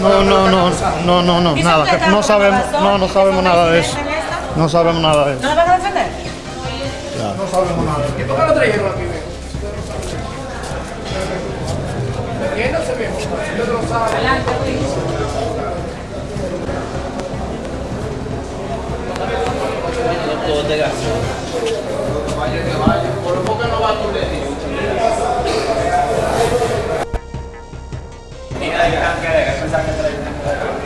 No, no, no, no, no, no, nada. que No sabemos, no, no sabemos nada de eso. No sabemos nada de eso. ¿No lo van a defender? No sabemos nada. ¿Y por qué lo trajeron aquí? ¿Quién no se ve? Yo no lo sabe. Por lo cái này, cái này, cái này.